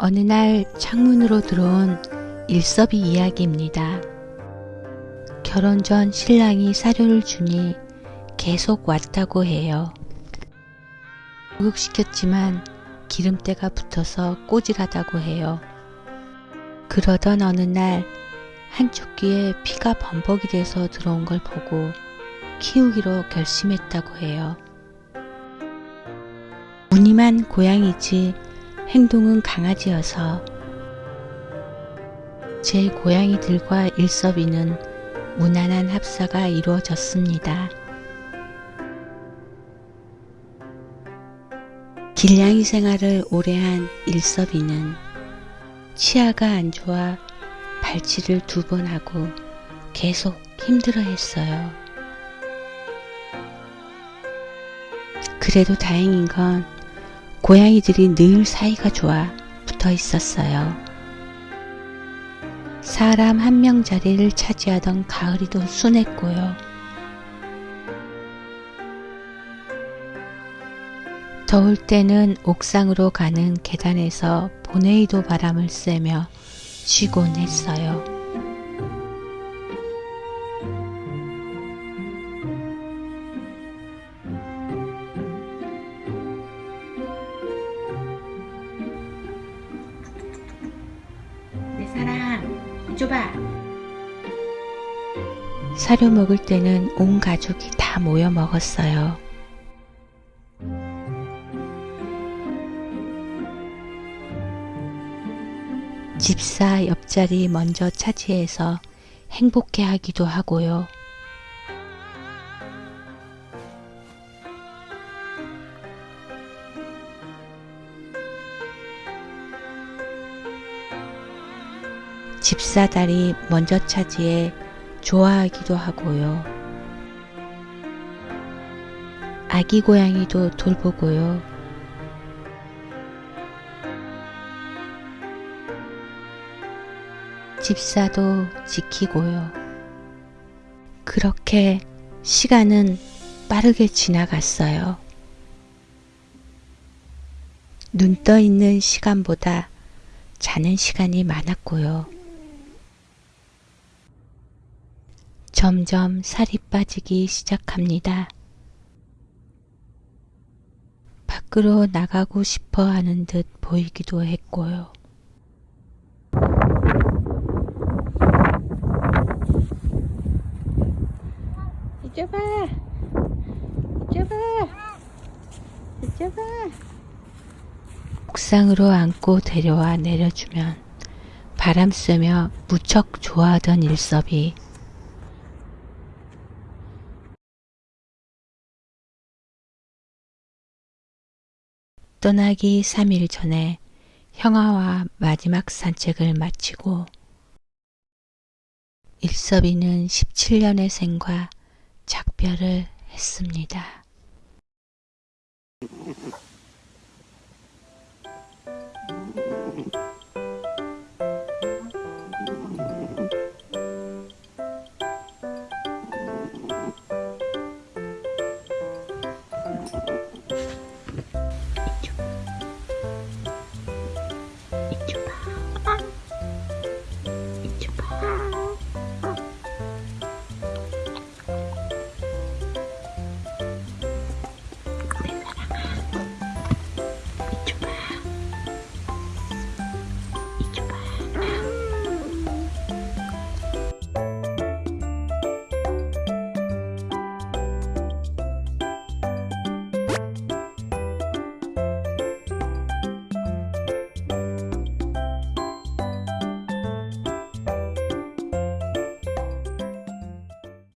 어느 날 창문으로 들어온 일섭이 이야기입니다. 결혼 전 신랑이 사료를 주니 계속 왔다고 해요. 목욕시켰지만 기름때가 붙어서 꼬질하다고 해요. 그러던 어느 날 한쪽 귀에 피가 범벅이 돼서 들어온 걸 보고 키우기로 결심했다고 해요. 무늬만 고양이지 행동은 강아지여서 제 고양이들과 일섭이는 무난한 합사가 이루어졌습니다. 길냥이 생활을 오래 한 일섭이는 치아가 안 좋아 발치를 두 번 하고 계속 힘들어 했어요. 그래도 다행인 건 고양이들이 늘 사이가 좋아 붙어 있었어요. 사람 한 명 자리를 차지하던 가을이도 순했고요. 더울 때는 옥상으로 가는 계단에서 보네이도 바람을 쐬며 쉬곤 했어요. 줘봐. 사료 먹을 때는 온 가족이 다 모여 먹었어요. 집사 옆자리 먼저 차지해서 행복해 하기도 하고요. 집사다리 먼저 차지해 좋아하기도 하고요. 아기 고양이도 돌보고요. 집사도 지키고요. 그렇게 시간은 빠르게 지나갔어요. 눈 떠 있는 시간보다 자는 시간이 많았고요. 점점 살이 빠지기 시작합니다. 밖으로 나가고 싶어 하는 듯 보이기도 했고요. 이쪽봐 이쪽봐 이쪽봐 옥상으로 안고 데려와 내려주면 바람 쐬며 무척 좋아하던 일섭이 떠나기 3일 전에 형아와 마지막 산책을 마치고 일섭이는 17년의 생과 작별을 했습니다.